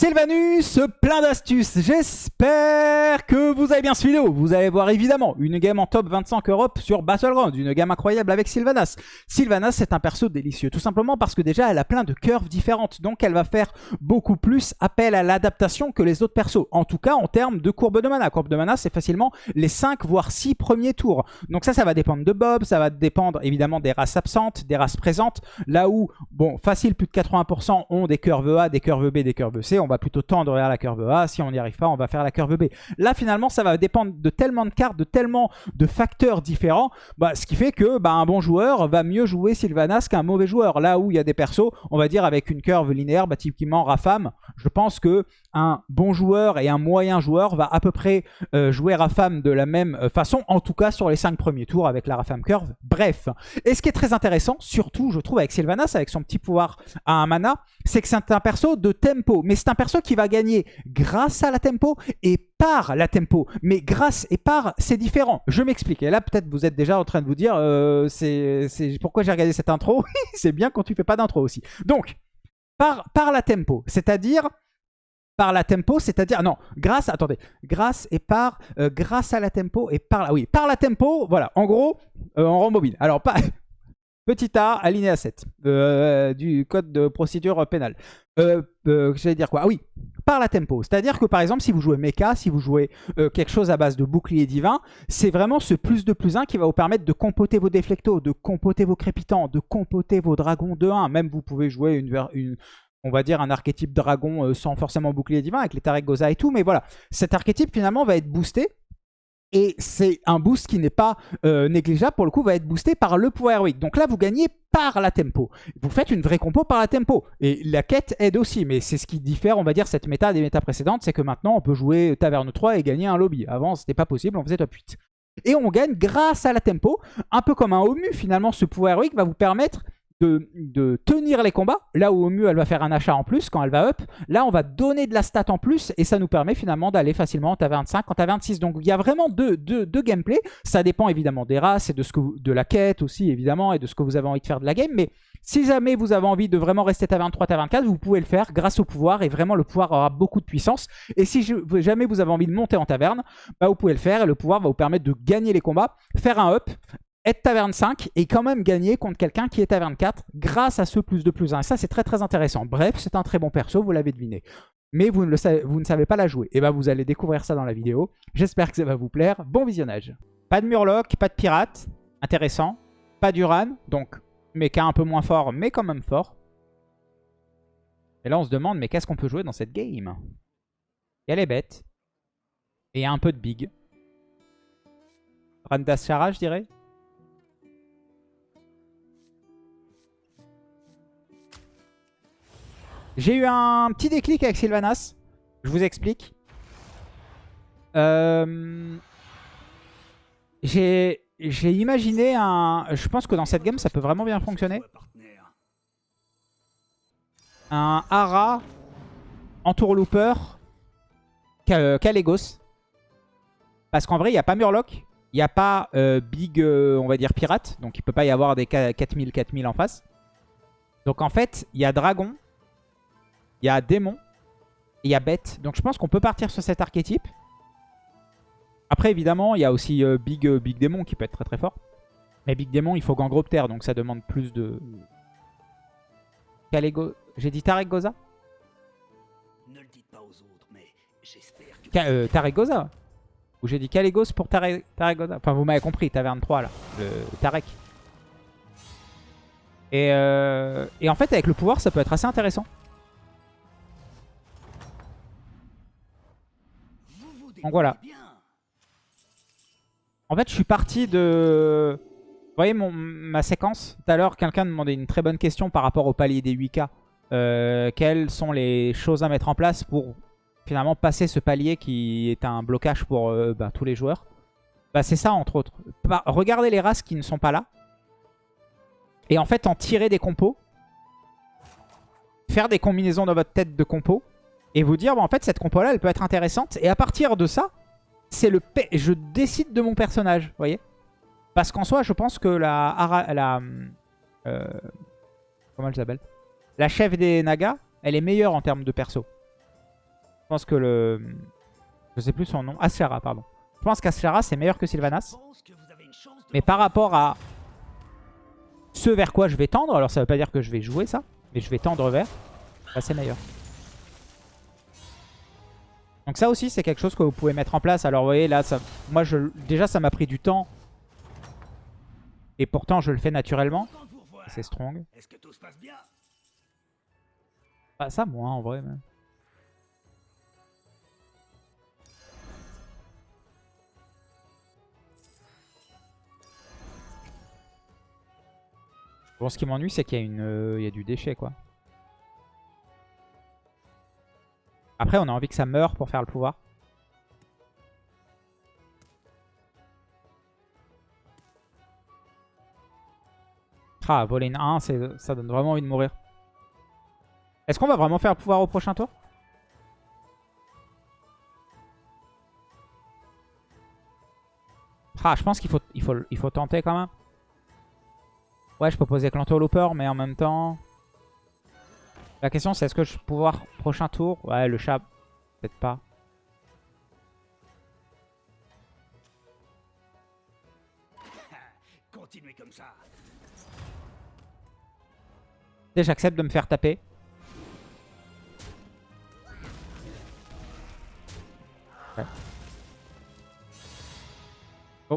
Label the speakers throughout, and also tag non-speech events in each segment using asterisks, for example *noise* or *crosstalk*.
Speaker 1: Sylvanus, plein d'astuces. J'espère que vous avez bien ce vidéo. Vous allez voir évidemment une game en top 25 Europe sur Battleground. Une gamme incroyable avec Sylvanas. Sylvanas, c'est un perso délicieux. Tout simplement parce que déjà, elle a plein de curves différentes. Donc, elle va faire beaucoup plus appel à l'adaptation que les autres persos. En tout cas, en termes de courbe de mana. Courbe de mana, c'est facilement les 5 voire 6 premiers tours. Donc ça, ça va dépendre de Bob. Ça va dépendre évidemment des races absentes, des races présentes. Là où, bon, facile, plus de 80% ont des curves A, des curves B, des curves C va plutôt tendre vers la curve A. Si on n'y arrive pas, on va faire la curve B. Là, finalement, ça va dépendre de tellement de cartes, de tellement de facteurs différents, bah, ce qui fait que bah, un bon joueur va mieux jouer Sylvanas qu'un mauvais joueur. Là où il y a des persos, on va dire avec une curve linéaire, bah, typiquement Rafam, je pense que un bon joueur et un moyen joueur va à peu près euh, jouer Rafam de la même euh, façon, en tout cas sur les 5 premiers tours avec la Rafam curve. Bref, et ce qui est très intéressant, surtout je trouve avec Sylvanas, avec son petit pouvoir à un mana, c'est que c'est un perso de tempo, mais c'est perso qui va gagner grâce à la tempo et par la tempo. Mais grâce et par, c'est différent. Je m'explique. Et là, peut-être vous êtes déjà en train de vous dire, euh, c'est pourquoi j'ai regardé cette intro? *laughs* C'est bien quand tu fais pas d'intro aussi. Donc, par, par la tempo, c'est-à-dire par la tempo, c'est-à-dire non, grâce, attendez, grâce et par, euh, grâce à la tempo et par la, oui, par la tempo, voilà, en gros, euh, on rend Alors pas, Petit a, alinéa 7 euh, du code de procédure pénale. Euh, euh, J'allais dire quoi? Ah oui, par la tempo. C'est-à-dire que par exemple, si vous jouez mecha, si vous jouez quelque chose à base de bouclier divin, c'est vraiment ce plus de plus 1 qui va vous permettre de compoter vos déflectos, de compoter vos crépitants, de compoter vos dragons de 1. Même vous pouvez jouer une, une on va dire un archétype dragon sans forcément bouclier divin avec les Tarek Goza et tout. Mais voilà, cet archétype finalement va être boosté et c'est un boost qui n'est pas euh, négligeable, pour le coup, va être boosté par le pouvoir héroïque. Donc là, vous gagnez par la tempo. Vous faites une vraie compo par la tempo. Et la quête aide aussi, mais c'est ce qui diffère, on va dire, cette méta des méta précédentes, c'est que maintenant, on peut jouer Taverne 3 et gagner un lobby. Avant, c'était pas possible, on faisait top 8. Et on gagne grâce à la tempo, un peu comme un Omu, finalement, ce pouvoir héroïque va vous permettre de, tenir les combats. Là où au mieux elle va faire un achat en plus quand elle va up. Là on va donner de la stat en plus et ça nous permet finalement d'aller facilement en 25, en 26. Donc il y a vraiment deux, deux, gameplays. Ça dépend évidemment des races et de, ce que de la quête aussi évidemment et de ce que vous avez envie de faire de la game. Mais si jamais vous avez envie de vraiment rester à 23, à 24, vous pouvez le faire grâce au pouvoir et vraiment le pouvoir aura beaucoup de puissance. Et si jamais vous avez envie de monter en taverne, bah, vous pouvez le faire et le pouvoir va vous permettre de gagner les combats, faire un up, être taverne 5 et quand même gagner contre quelqu'un qui est taverne 4 grâce à ce plus de plus 1. Et ça, c'est très très intéressant. Bref, c'est un très bon perso, vous l'avez deviné. Mais vous ne, savez, pas la jouer. Et bien, vous allez découvrir ça dans la vidéo. J'espère que ça va vous plaire. Bon visionnage. Pas de Murloc, pas de pirate. Intéressant. Pas d'Uran. Donc, mecha un peu moins fort, mais quand même fort. Et là, on se demande, mais qu'est-ce qu'on peut jouer dans cette game? Il y a les bêtes. Et un peu de big. Randas Shara, je dirais. J'ai eu un petit déclic avec Sylvanas. Je vous explique. Euh, j'ai imaginé un... Je pense que dans cette game, ça peut vraiment bien fonctionner. Un Ara, Entourlooper, Kalégos. Parce qu'en vrai, il n'y a pas Murloc. Il n'y a pas euh, Big, euh, on va dire, Pirate. Donc il ne peut pas y avoir des 4000-4000 en face. Donc en fait, il y a Dragon. Il y a démon. Et il y a bête. Donc je pense qu'on peut partir sur cet archétype. Après, évidemment, il y a aussi euh, Big, euh, Big Démon qui peut être très très fort. Mais Big Démon, il faut Gangropter, donc ça demande plus de... J'ai dit Tarek Goza? Ne le dites pas aux autres, mais j'espère que... Euh, Tarek Goza? Ou j'ai dit Kalégos pour Tarek, Goza? Enfin, vous m'avez compris, Taverne 3, là. Le Tarek. Et, et en fait, avec le pouvoir, ça peut être assez intéressant. Donc voilà. En fait, je suis parti de... Vous voyez mon, ma séquence Tout à l'heure, quelqu'un demandait une très bonne question par rapport au palier des 8K. Euh, quelles sont les choses à mettre en place pour finalement passer ce palier qui est un blocage pour euh, bah, tous les joueurs? Bah, C'est ça, entre autres. regardez les races qui ne sont pas là. Et en fait, en tirer des compos. Faire des combinaisons dans votre tête de compos et vous dire, bah, en fait, cette compo-là, elle peut être intéressante. Et à partir de ça, c'est le je décide de mon personnage, vous voyez Parce qu'en soi, je pense que la... la euh, comment elle s'appelle? La chef des Nagas, elle est meilleure en termes de perso. Je pense que le... Je sais plus son nom. Ashlera, pardon. Je pense qu'Ashlera, c'est meilleur que Sylvanas. Mais par rapport à ce vers quoi je vais tendre, alors ça veut pas dire que je vais jouer ça, mais je vais tendre vers, là c'est meilleur. Donc ça aussi, c'est quelque chose que vous pouvez mettre en place. Alors vous voyez, là, ça, moi, je, déjà, ça m'a pris du temps. Et pourtant, je le fais naturellement. C'est strong. Ah, ça, moins, en vrai. Même. Bon, ce qui m'ennuie, c'est qu'il y, euh, y a du déchet, quoi. Après, on a envie que ça meure pour faire le pouvoir. Ah, voler une 1, ça donne vraiment envie de mourir. Est-ce qu'on va vraiment faire le pouvoir au prochain tour? Ah, je pense qu'il faut, il faut, il faut tenter quand même. Ouais, je peux poser Looper, mais en même temps... La question, c'est est-ce que je peux pouvoir prochain tour? Ouais, le chat, peut-être pas. *laughs* Continuez comme ça. J'accepte de me faire taper.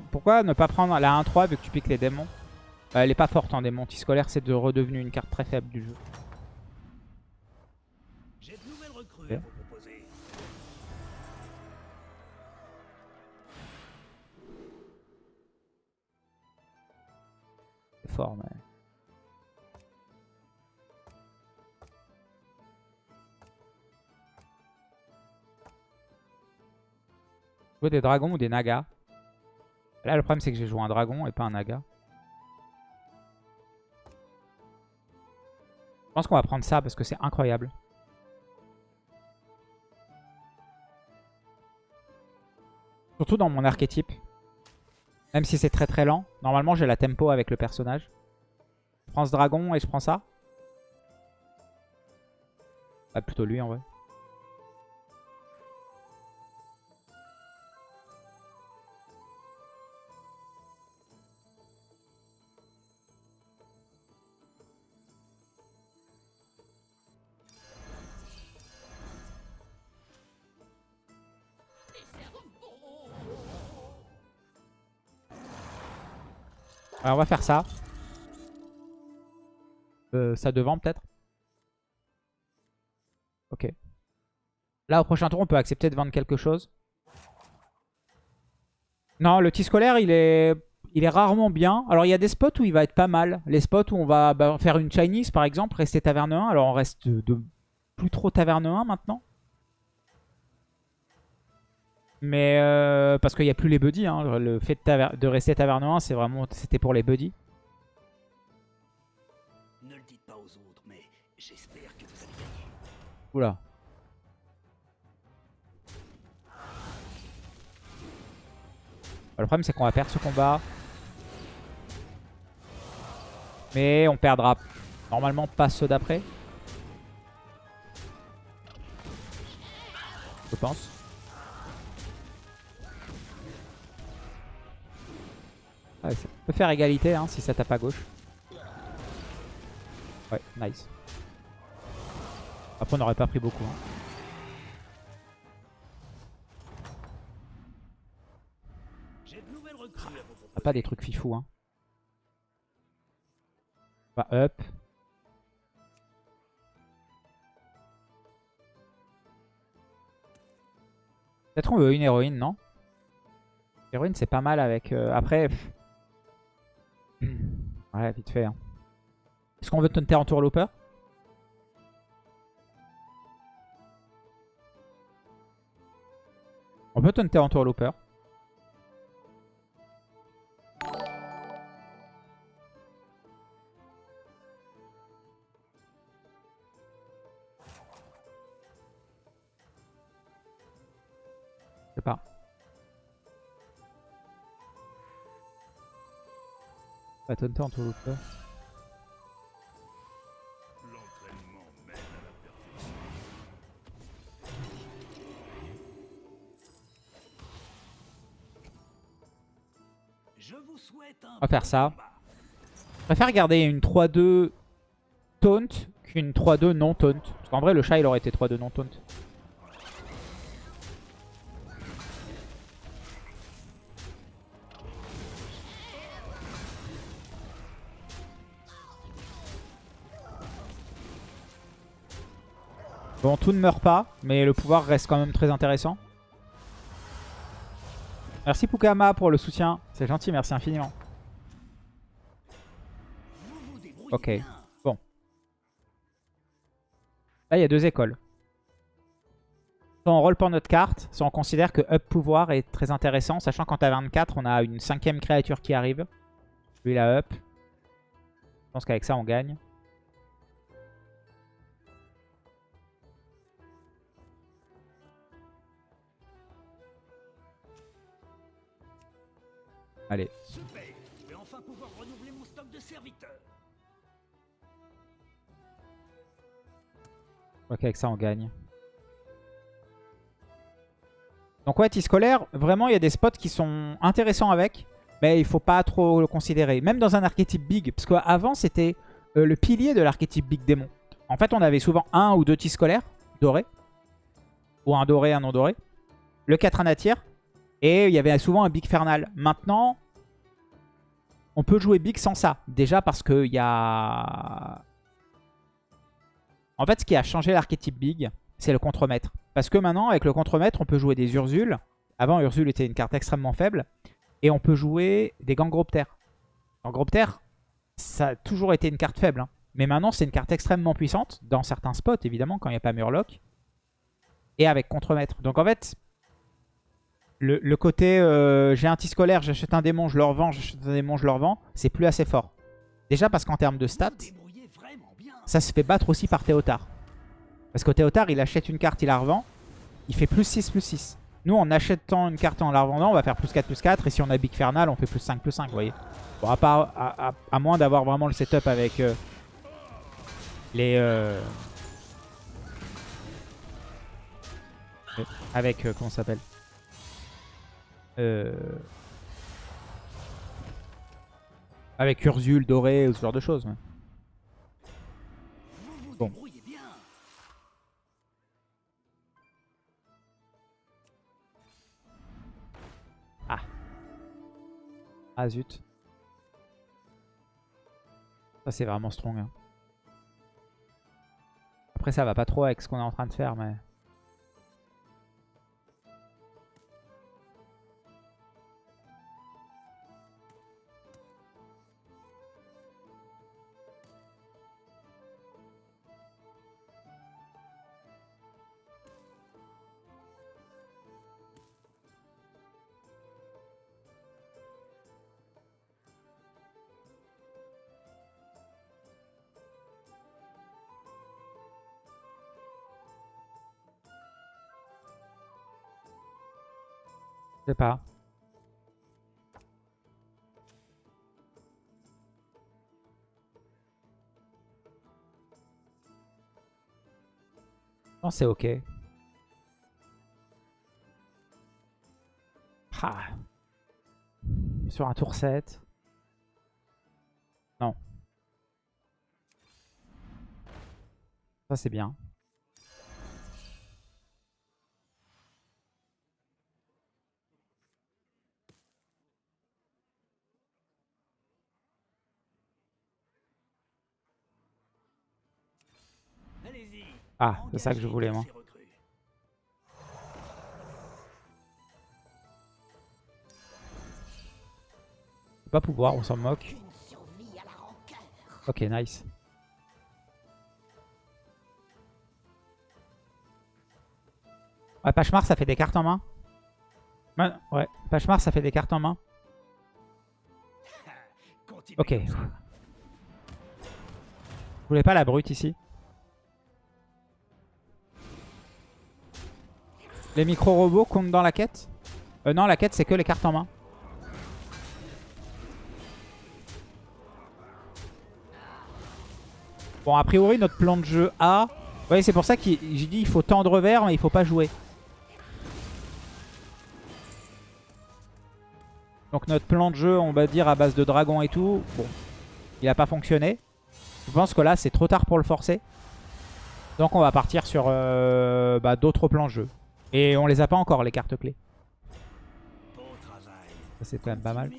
Speaker 1: pourquoi ne pas prendre la 1-3 vu que tu piques les démons? Euh, Elle est pas forte en démon. Scolaire, c'est de redevenu une carte très faible du jeu. C'est fort, mais... Jouer des dragons ou des nagas? Là, le problème, c'est que j'ai joué un dragon et pas un naga. Je pense qu'on va prendre ça parce que c'est incroyable. Surtout dans mon archétype. Même si c'est très très lent. Normalement, j'ai la tempo avec le personnage. Je prends ce dragon et je prends ça. Ah, plutôt lui en vrai. Alors on va faire ça. Euh, ça devant peut-être? Ok. Là au prochain tour on peut accepter de vendre quelque chose. Non le tis scolaire il est, il est rarement bien. Alors il y a des spots où il va être pas mal. Les spots où on va bah, faire une Chinese par exemple, rester taverne 1. Alors on reste de plus trop taverne 1 maintenant. Mais euh, parce qu'il n'y a plus les buddies. Hein. Le fait de, de rester taverne 1, c'est vraiment c'était pour les buddies. Ne le dites pas aux autres, mais j'espère que vous allez gagner. Oula. Le problème c'est qu'on va perdre ce combat. Mais on perdra normalement pas ceux d'après. Je pense. Ouais, ça peut faire égalité hein, si ça tape à gauche. Ouais, nice. Après, on n'aurait pas pris beaucoup. Hein. Ah, pas des trucs fifou. Hein. Bah, up. Peut-être on veut une héroïne, non? Héroïne, c'est pas mal avec... Euh, après... Ouais, vite fait. Hein. Est-ce qu'on veut taunter en tour looper On peut taunter en tour looper. La Tonta en tour On va faire ça. Je préfère garder une 3-2 taunt qu'une 3-2 non taunt. Parce qu'en vrai, le chat, il aurait été 3-2 non taunt. Bon, tout ne meurt pas, mais le pouvoir reste quand même très intéressant. Merci Pukama pour le soutien. C'est gentil, merci infiniment. Ok, bon. Là, il y a deux écoles. Soit on roll pour notre carte, soit on considère que up pouvoir est très intéressant, sachant qu'en ta 24, on a une cinquième créature qui arrive. Lui, la up. Je pense qu'avec ça, on gagne. Allez. Super. Je vais enfin pouvoir renouveler mon stock de serviteurs. Ok, avec ça on gagne. Donc ouais, scolaire, vraiment il y a des spots qui sont intéressants avec, mais il faut pas trop le considérer. Même dans un archétype big, parce qu'avant c'était euh, le pilier de l'archétype big démon. En fait on avait souvent un ou deux scolaires dorés, ou un doré, un non doré. Le 4 anatir, et il y avait souvent un big fernal. Maintenant, on peut jouer big sans ça. Déjà parce qu'il y a... En fait, ce qui a changé l'archétype big, c'est le contremaître. Parce que maintenant, avec le contremaître, on peut jouer des Ursule. Avant, Ursule était une carte extrêmement faible. Et on peut jouer des Gangroptères. Gangroptères, ça a toujours été une carte faible. Hein. Mais maintenant, c'est une carte extrêmement puissante. Dans certains spots, évidemment, quand il n'y a pas Murloc. Et avec contremaître. Donc en fait, le, côté euh, j'ai un scolaire, j'achète un démon, je le revends, j'achète un démon, je le revends, c'est plus assez fort. Déjà parce qu'en termes de stats, ça se fait battre aussi par Théotard. Parce que Théotard, il achète une carte, il la revend, il fait plus 6, plus 6. Nous, en achetant une carte en la revendant, on va faire plus 4, plus 4. Et si on a Big Fernal, on fait plus 5, plus 5, vous voyez. Bon, à, part, à, moins d'avoir vraiment le setup avec euh, les... Euh, avec, comment ça s'appelle? Euh, avec Ursule, Doré ou ce genre de choses. Bon. Ah. Ah zut. Ça c'est vraiment strong. Hein. Après ça va pas trop avec ce qu'on est en train de faire mais... sais pas. Non, c'est ok. Ah. Sur un tour 7. Non. Ça, c'est bien. Ah, c'est ça que je voulais, moi. Pas pouvoir, on s'en moque. Ok, nice. Ouais, Pachemar, ça fait des cartes en main. Ouais, Pachemar, ça fait des cartes en main. Ok. Vous voulez pas la brute ici? Les micro-robots comptent dans la quête euh, Non, la quête, c'est que les cartes en main. Bon, a priori, notre plan de jeu A... Vous voyez, c'est pour ça que j'ai dit il faut tendre vers, mais il faut pas jouer. Donc notre plan de jeu, on va dire à base de dragon et tout, bon, il a pas fonctionné. Je pense que là, c'est trop tard pour le forcer. Donc on va partir sur euh, bah, d'autres plans de jeu. Et on les a pas encore, les cartes clés. Ça, c'est quand même pas mal.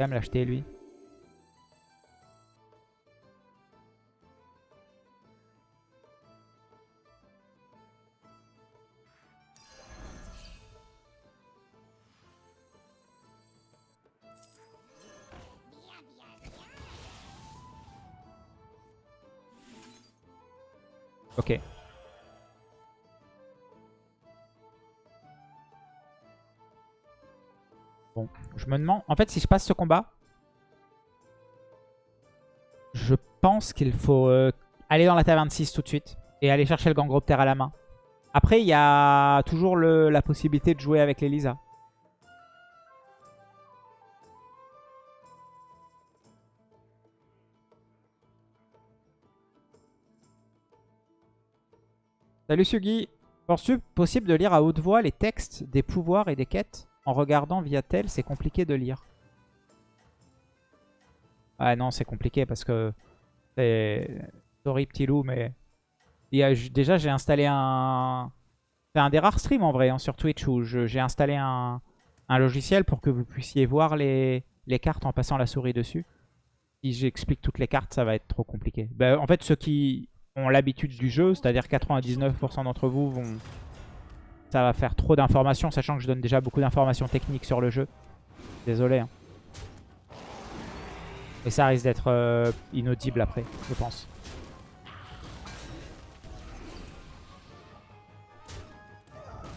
Speaker 1: quand même l'acheter, lui. Ok. Bon, je me demande... En fait, si je passe ce combat, je pense qu'il faut euh, aller dans la taverne 6 tout de suite et aller chercher le Gangroptère à la main. Après, il y a toujours la possibilité de jouer avec l'Elisa. Salut Sugi Penses-tu possible de lire à haute voix les textes des pouvoirs et des quêtes En regardant via tel, c'est compliqué de lire. Ah non, c'est compliqué parce que... Sorry petit loup, mais... déjà, j'ai installé un... C'est un des rares streams en vrai hein, sur Twitch où j'ai installé un... logiciel pour que vous puissiez voir les... cartes en passant la souris dessus. Si j'explique toutes les cartes, ça va être trop compliqué. Ben, en fait, ceux qui ont l'habitude du jeu, c'est-à-dire 99% d'entre vous vont... Ça va faire trop d'informations, sachant que je donne déjà beaucoup d'informations techniques sur le jeu. Désolé. Hein. Et ça risque d'être euh, inaudible après, je pense.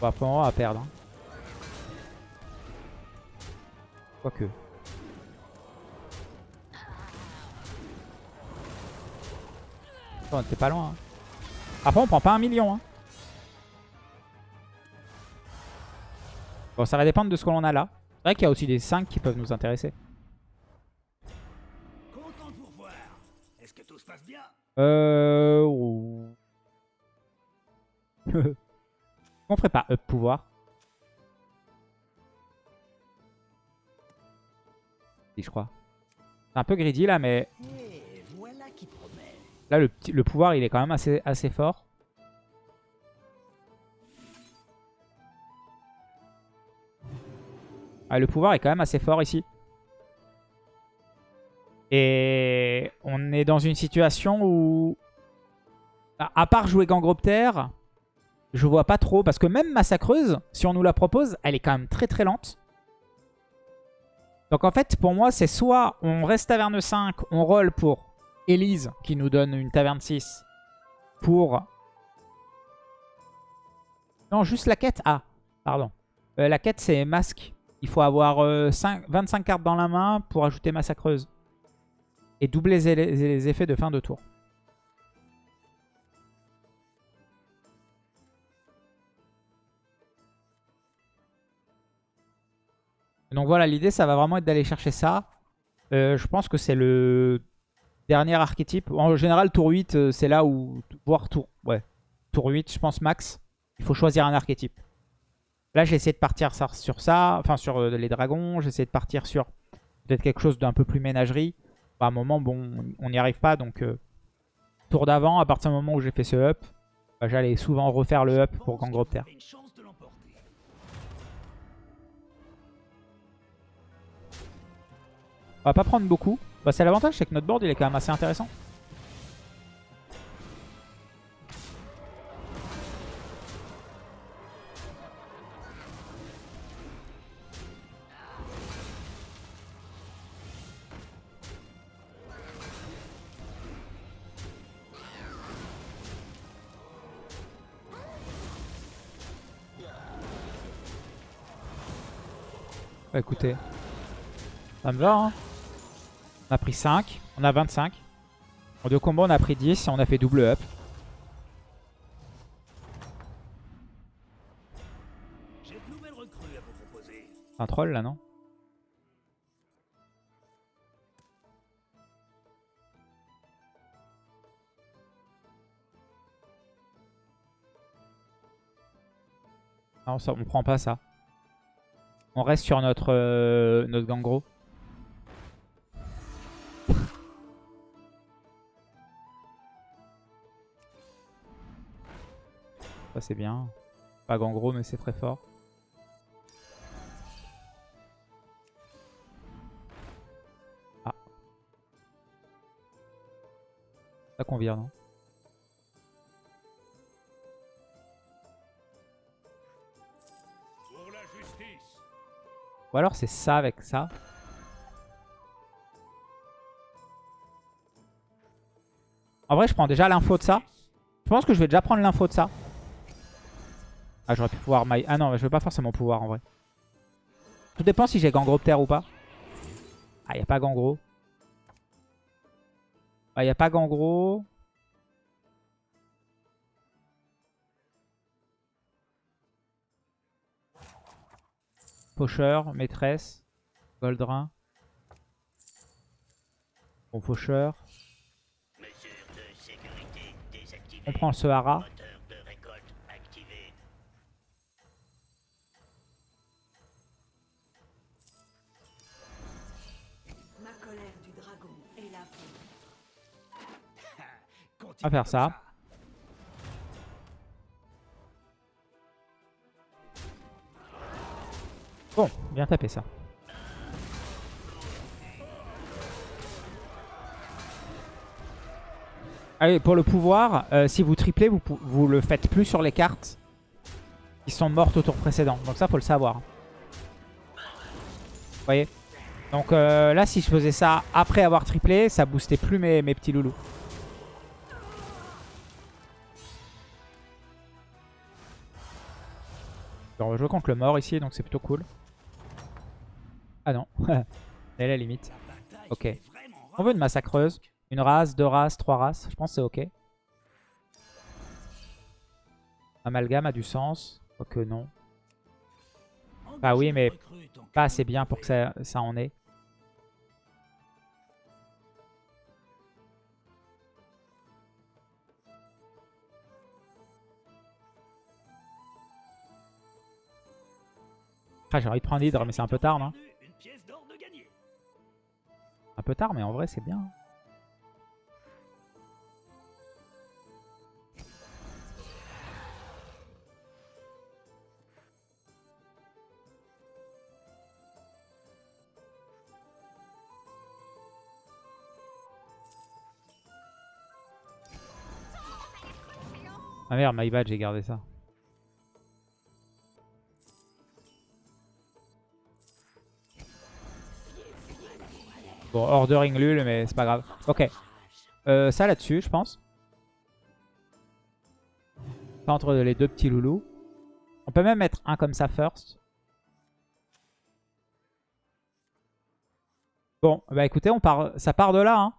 Speaker 1: On va perdre. Hein. Quoique. On était pas loin. Hein. Après, on prend pas un million. Hein. Bon, ça va dépendre de ce que l'on a là. C'est vrai qu'il y a aussi des 5 qui peuvent nous intéresser. Euh... *laughs* on ferait pas up pouvoir Si, je crois. C'est un peu greedy là, mais... Là, le, pouvoir, il est quand même assez, assez fort. Ah, le pouvoir est quand même assez fort ici. Et on est dans une situation où, à part jouer Gangroptère, je vois pas trop. Parce que même Massacreuse, si on nous la propose, elle est quand même très très lente. Donc en fait, pour moi, c'est soit on reste taverne 5, on roll pour Elise qui nous donne une taverne 6 pour... Non, juste la quête? Ah, pardon. Euh, la quête, c'est masque. Il faut avoir 25 euh, cartes dans la main pour ajouter massacreuse. Et doubler les, effets de fin de tour. Donc voilà, l'idée, ça va vraiment être d'aller chercher ça. Euh, je pense que c'est le Dernier archétype. En général, tour 8, euh, c'est là où... Voire tour... Ouais. Tour 8, je pense max. Il faut choisir un archétype. Là, j'ai essayé de partir sur ça. Enfin, sur euh, les dragons. J'ai essayé de partir sur peut-être quelque chose d'un peu plus ménagerie. Bah, à un moment, bon, on n'y arrive pas. Donc, euh, tour d'avant, à partir du moment où j'ai fait ce up, bah, j'allais souvent refaire le up pour Gangropter. On va pas prendre beaucoup. Bah, c'est l'avantage, c'est que notre board il est quand même assez intéressant. Bah écoutez, ça me va hein on a pris 5. On a 25. En deux combats, on a pris 10 et on a fait double up. un troll là, non? Non, ça, on prend pas ça. On reste sur notre, euh, notre gangro. Ça c'est bien. Pas gangro mais c'est très fort. Ah. Ça convient non?
Speaker 2: Pour la justice.
Speaker 1: Ou alors c'est ça avec ça. En vrai, je prends déjà l'info de ça. Je pense que je vais déjà prendre l'info de ça. Ah, j'aurais pu pouvoir. Ah non, je veux pas forcément pouvoir en vrai. Tout dépend si j'ai Gangroptère ou pas. Ah, y a pas Gangro. Ah, y a pas Gangro. Faucheur, maîtresse, Goldrin. Bon, faucheur. On prend le Sahara. On va faire ça. Bon, bien tapé ça. Allez, pour le pouvoir, euh, si vous triplez, vous, vous le faites plus sur les cartes qui sont mortes au tour précédent. Donc ça, faut le savoir. Vous voyez? Donc euh, là, si je faisais ça après avoir triplé, ça boostait plus mes, mes petits loulous. On va jouer contre le mort ici, donc c'est plutôt cool. Ah non, *laughs* elle est la limite. Ok. On veut une massacreuse. Une race, deux races, trois races. Je pense que c'est ok. Amalgame a du sens. Quoique non. Bah oui, mais pas assez bien pour que ça, ça en ait. Ah, j'ai envie de prendre Hydre, mais c'est un peu tard, non. Un peu tard, mais en vrai, c'est bien. Ah merde, my bad, j'ai gardé ça. Bon, ordering lul, mais c'est pas grave. Ok. Euh, ça là-dessus, je pense. Entre les deux petits loulous. On peut même mettre un comme ça first. Bon, bah écoutez, on part, ça part de là. Hein.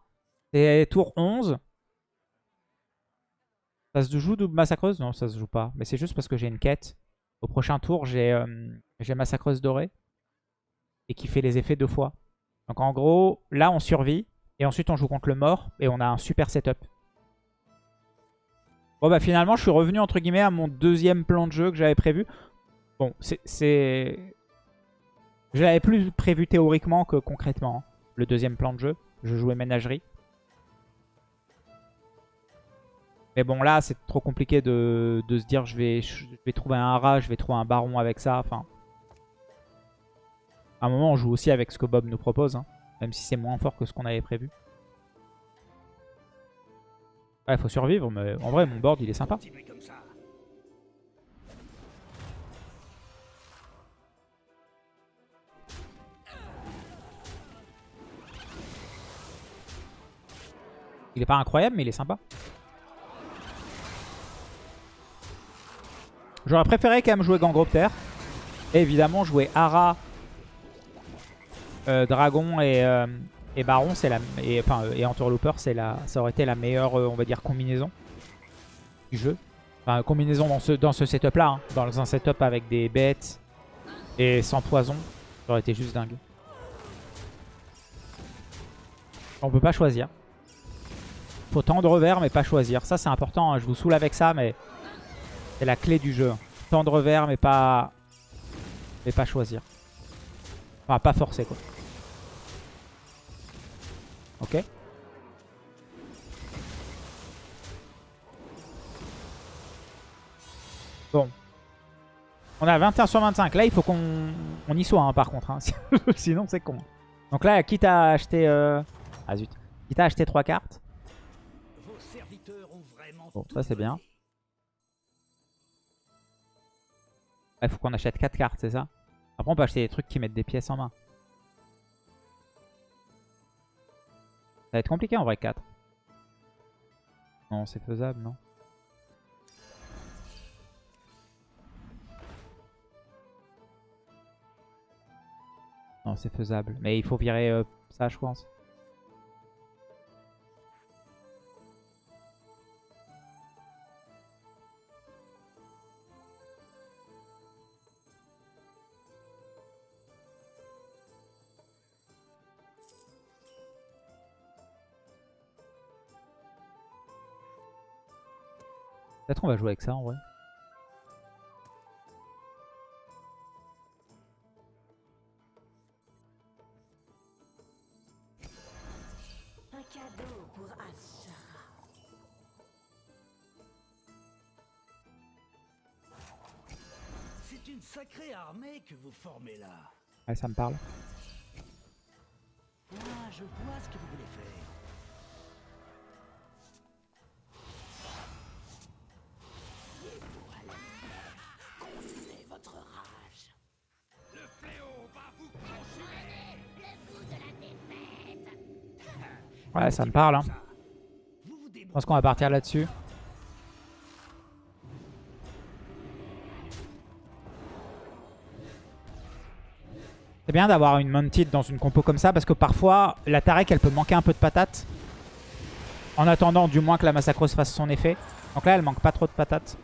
Speaker 1: C'est tour 11. Ça se joue double massacreuse? Non, ça se joue pas. Mais c'est juste parce que j'ai une quête. Au prochain tour, j'ai euh, j'ai massacreuse dorée. Et qui fait les effets deux fois. Donc en gros, là on survit. Et ensuite on joue contre le mort. Et on a un super setup. Bon bah finalement je suis revenu entre guillemets à mon deuxième plan de jeu que j'avais prévu. Bon, c'est... Je l'avais plus prévu théoriquement que concrètement. hein, le deuxième plan de jeu. Je jouais ménagerie. Mais bon là c'est trop compliqué de, de se dire je vais, je vais trouver un rat, je vais trouver un baron avec ça. Enfin, à un moment, on joue aussi avec ce que Bob nous propose, hein, même si c'est moins fort que ce qu'on avait prévu. Ouais, faut survivre, mais en vrai, mon board, il est sympa. Il est pas incroyable, mais il est sympa. J'aurais préféré quand même jouer Gangropter. Et évidemment, jouer Ara, euh, Dragon et, euh, et Baron, c'est la et, enfin, euh, et Entourlooper, c'est la, ça aurait été la meilleure, on va dire, combinaison du jeu. Enfin, combinaison dans ce, dans ce setup-là, hein. dans un setup avec des bêtes et sans poison, ça aurait été juste dingue. On peut pas choisir. Faut tendre vers mais pas choisir. Ça c'est important, hein. je vous saoule avec ça mais c'est la clé du jeu. tendre revers, mais pas... Mais pas choisir. Enfin, pas forcer, quoi. Ok. Bon. On a 21 sur 25. Là, il faut qu'on on y soit, hein, par contre. hein. *laughs* Sinon, c'est con. Donc là, quitte à acheter... euh, Ah zut. Quitte à acheter 3 cartes.
Speaker 2: Vos serviteurs ont vraiment
Speaker 1: Bon, ça c'est bien. Il faut qu'on achète 4 cartes, c'est ça? Après, on peut acheter des trucs qui mettent des pièces en main. Va être compliqué en vrai, 4. Non, c'est faisable, non Non, c'est faisable. Mais il faut virer euh, ça, je pense. Peut-être qu'on va jouer avec ça en vrai.
Speaker 3: Un cadeau pour Asha.
Speaker 2: C'est une sacrée armée que vous formez là.
Speaker 1: Ouais, ça me parle.
Speaker 2: Ah, je vois ce que vous voulez faire.
Speaker 1: Ouais, ça me parle. Hein. Je pense qu'on va partir là-dessus. C'est bien d'avoir une Mounted dans une compo comme ça parce que parfois la Tarek elle peut manquer un peu de patates. En attendant du moins que la Massacreuse fasse son effet. Donc là elle manque pas trop de patates.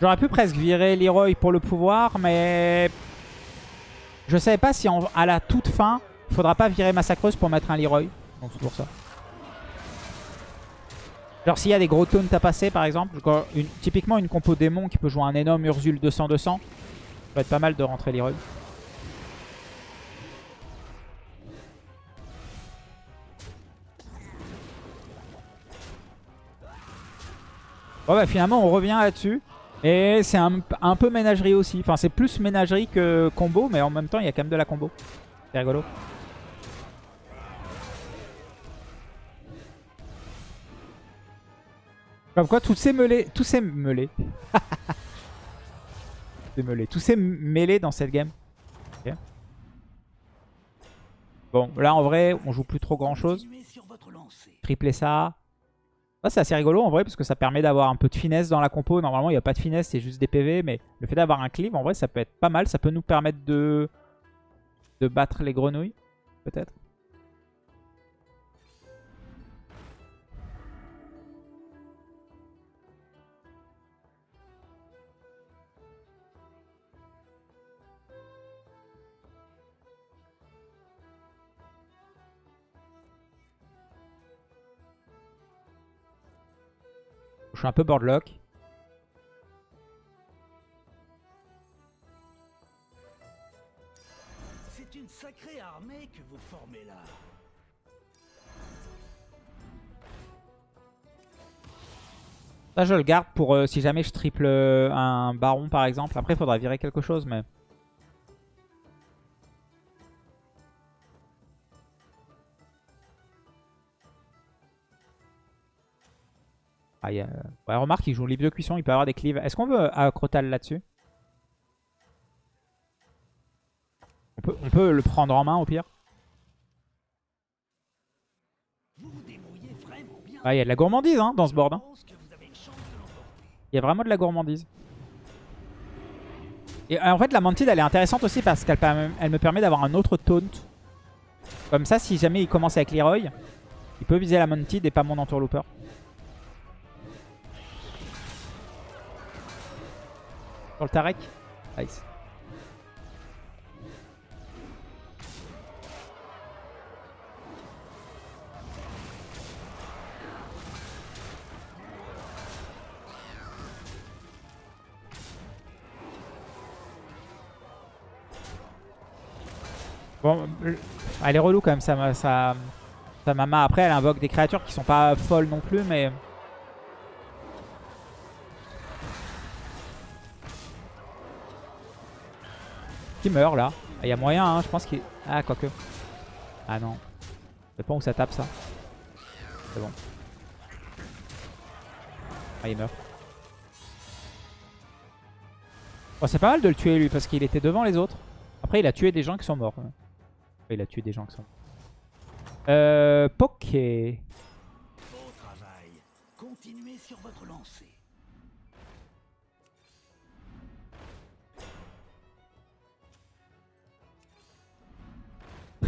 Speaker 1: J'aurais pu presque virer Leroy pour le pouvoir mais... Je savais pas si à la toute fin il faudra pas virer Massacreuse pour mettre un Leroy. Donc c'est pour ça. Genre s'il y a des gros taunts à passer par exemple, typiquement une compo démon qui peut jouer un énorme Ursule 200-200, ça va être pas mal de rentrer Leroy. Bon bah finalement on revient là-dessus. Et c'est un peu ménagerie aussi. Enfin c'est plus ménagerie que combo, mais en même temps il y a quand même de la combo. C'est rigolo. Comme quoi, tous ces mêlés... Tous ces mêlés... Ces mêlés. *laughs* Tous ces mêlés dans cette game. Bon, là en vrai, on joue plus trop grand chose. Tripler ça. Ça, c'est assez rigolo en vrai, parce que ça permet d'avoir un peu de finesse dans la compo. Normalement, il n'y a pas de finesse, c'est juste des PV. Mais le fait d'avoir un cleave, en vrai, ça peut être pas mal. Ça peut nous permettre de, de battre les grenouilles, peut-être. Je suis un peu boardlock.
Speaker 2: C'est une sacrée armée que vous formez là.
Speaker 1: Ça, je le garde pour euh, si jamais je triple euh, un baron, par exemple. Après, il faudra virer quelque chose, mais... Ah, il y a... ouais, remarque, il joue livre de cuisson, il peut avoir des cleaves. Est-ce qu'on veut Acrotal là-dessus? On peut, on peut le prendre en main, au pire.
Speaker 2: Bien.
Speaker 1: Ah, il y a de la gourmandise hein, dans ce board. hein. Il y a vraiment de la gourmandise. Et euh, en fait, la Mantide, elle est intéressante aussi parce qu'elle me permet d'avoir un autre taunt. Comme ça, si jamais il commence avec Leroy, il peut viser la Mantide et pas mon entourlooper. Sur le Tarek Nice. Bon, euh, elle est relou quand même, ça, ça, ça, maman. Après, elle invoque des créatures qui sont pas folles non plus, mais... Qui meurt là Il y a moyen, hein, je pense qu'il... Ah, quoique. Ah non. Sais pas où ça tape ça. C'est bon. Ah, il meurt. Bon, c'est pas mal de le tuer lui parce qu'il était devant les autres. Après, il a tué des gens qui sont morts. Il a tué des gens qui sont morts. Euh, Poké.
Speaker 2: Beau travail. Continuez sur votre lancée.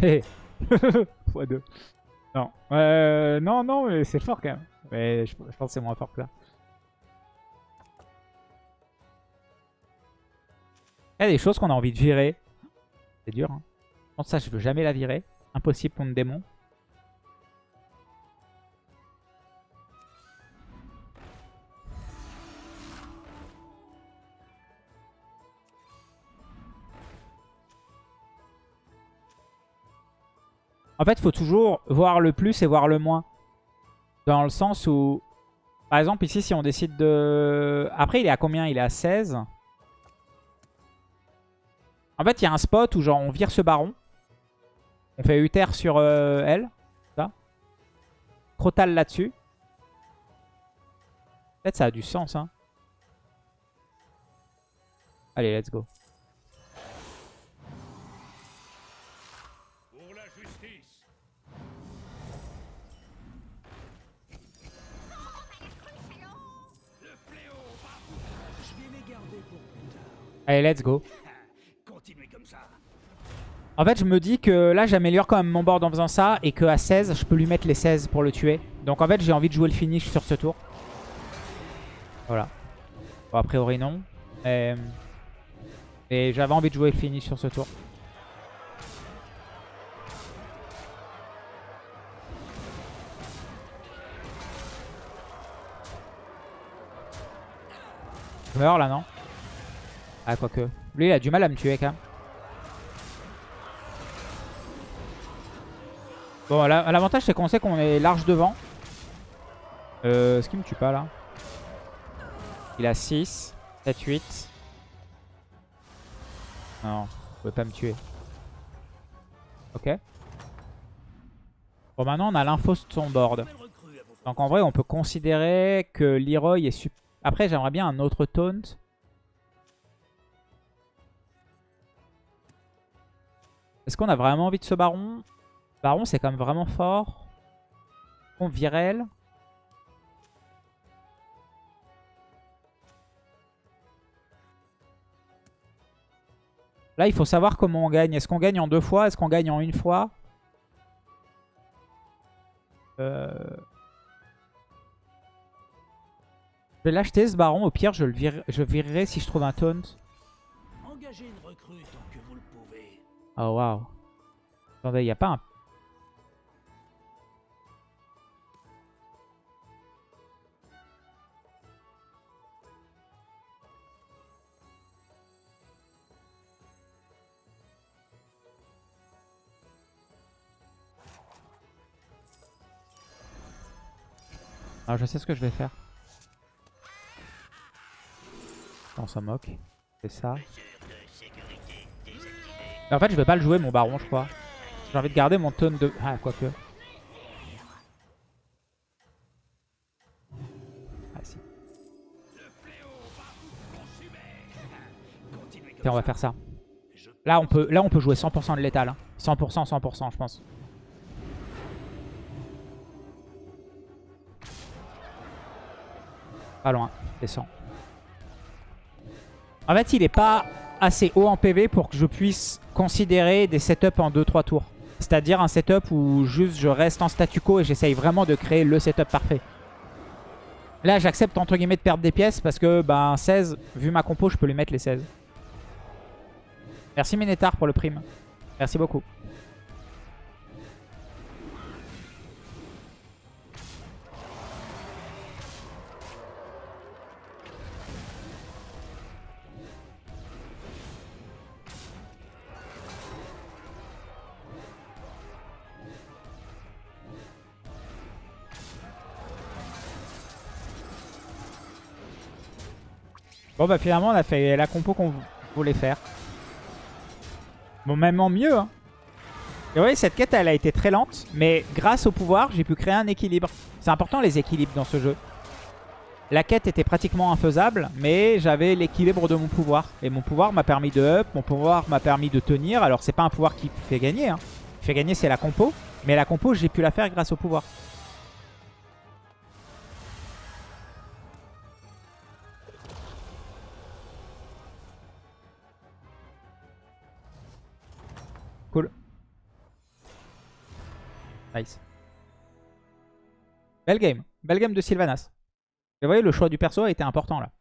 Speaker 1: Hé. *laughs* x2. Non. Euh, non, non, mais c'est fort quand même. Mais je, pense que c'est moins fort que ça. Il y a des choses qu'on a envie de virer. C'est dur. Hein. Je pense que ça, je veux jamais la virer. Impossible contre démon. En fait, il faut toujours voir le plus et voir le moins. Dans le sens où... Par exemple, ici, si on décide de... Après, il est à combien? Il est à 16. En fait, il y a un spot où genre on vire ce baron. On fait Uther sur euh, elle. Ça. Crotal là-dessus. Peut-être ça a du sens. Hein. Allez, let's go. Allez, let's go. *laughs* En fait, je me dis que là, j'améliore quand même mon board en faisant ça. Et qu'à 16, je peux lui mettre les 16 pour le tuer. Donc en fait, j'ai envie de jouer le finish sur ce tour. Voilà. Bon, a priori, non. Et, et j'avais envie de jouer le finish sur ce tour. Je meurs là, non? Ah, quoique. Lui, il a du mal à me tuer quand même. Bon, la- l'avantage c'est qu'on sait qu'on est large devant. Euh, Est-ce qu'il me tue pas là Il a 6, 7, 8. Non, il pouvait pas me tuer. Ok. Bon, maintenant on a l'info sur son board. Donc en vrai, on peut considérer que Leroy est. Après, j'aimerais bien un autre taunt. Est-ce qu'on a vraiment envie de ce baron? Baron, c'est quand même vraiment fort. On virel. Là, il faut savoir comment on gagne. Est-ce qu'on gagne en deux fois? Est-ce qu'on gagne en une fois? Euh... Je vais l'acheter ce baron. Au pire, je le je virerai si je trouve un taunt. Oh waouh. Attendez, il n'y a pas un... Alors je sais ce que je vais faire. On s'en moque. C'est ça. En fait, je vais pas le jouer, mon baron, je crois. J'ai envie de garder mon taunt de... Ah, quoique. Ah, si. Tiens, on va faire ça. Là, on peut, là, on peut jouer 100% de létal. hein. 100%, 100%, je pense. Pas loin. Descend. En fait, il est pas assez haut en PV pour que je puisse considérer des setups en 2-3 tours. C'est-à-dire un setup où juste je reste en statu quo et j'essaye vraiment de créer le setup parfait. Là, j'accepte entre guillemets de perdre des pièces parce que ben 16, vu ma compo, je peux lui mettre les 16. Merci Minetar pour le prime. Merci beaucoup. Bon bah finalement on a fait la compo qu'on voulait faire. Bon même en mieux. Hein. Et oui cette quête elle a été très lente. Mais grâce au pouvoir j'ai pu créer un équilibre. C'est important les équilibres dans ce jeu. La quête était pratiquement infaisable. Mais j'avais l'équilibre de mon pouvoir. Et mon pouvoir m'a permis de up. Mon pouvoir m'a permis de tenir. Alors c'est pas un pouvoir qui fait gagner. Hein. Qui fait gagner c'est la compo. Mais la compo j'ai pu la faire grâce au pouvoir. Nice. Belle game. Belle game de Sylvanas. Vous voyez, le choix du perso a été important là.